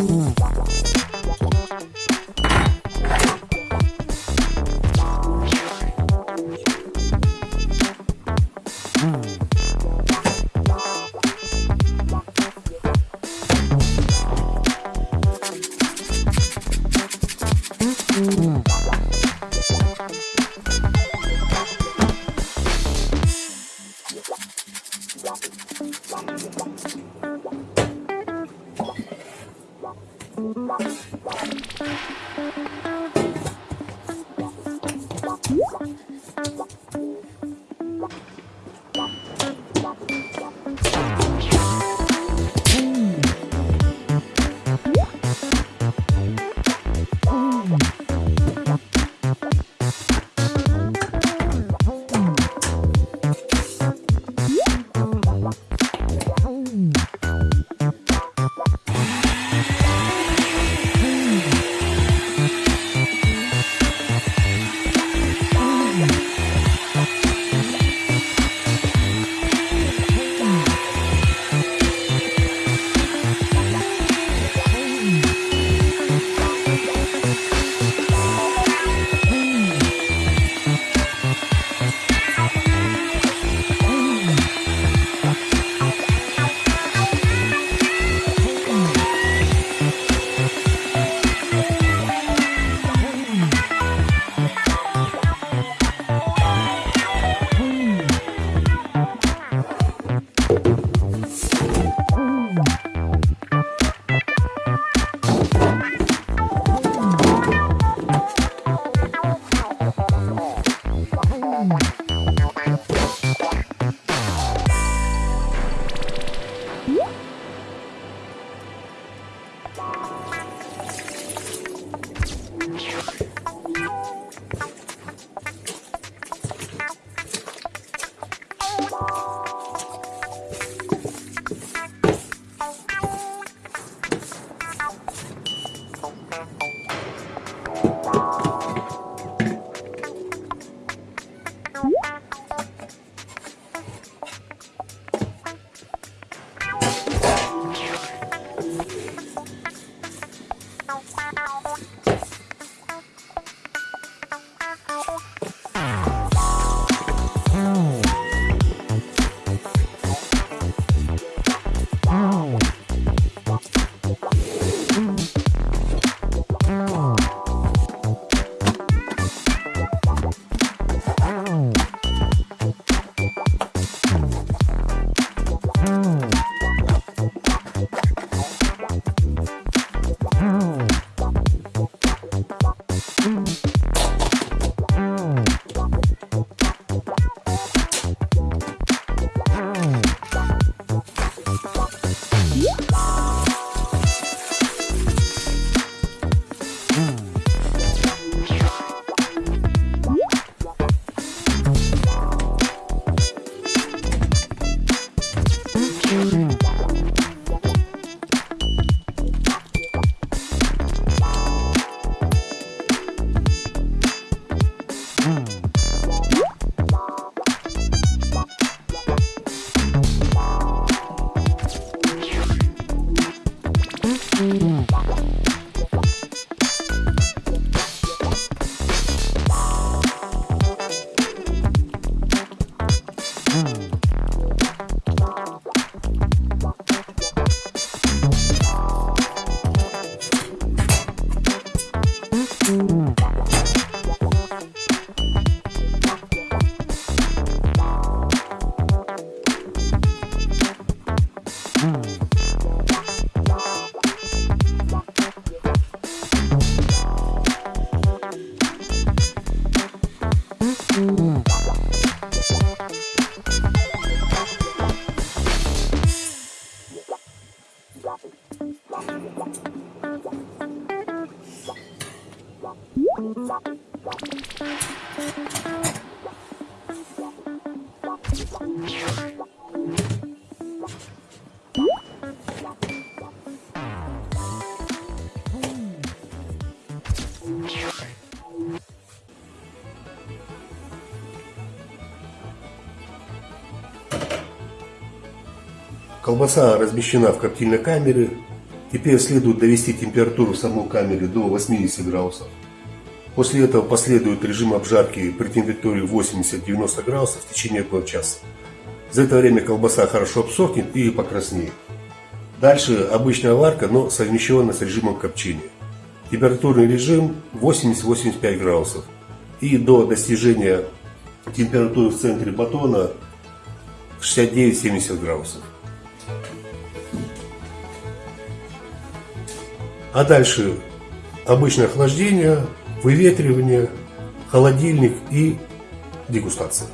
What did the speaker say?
Mm-hmm. Thank you. Колбаса размещена в коптильной камере. Теперь следует довести температуру в самой камере до 80 градусов. После этого последует режим обжарки при температуре 80-90 градусов в течение около часа. За это время колбаса хорошо обсохнет и покраснеет. Дальше обычная варка, но совмещенная с режимом копчения. Температурный режим 80-85 градусов. И до достижения температуры в центре батона 69-70 градусов. А дальше обычное охлаждение, выветривание, холодильник и дегустация.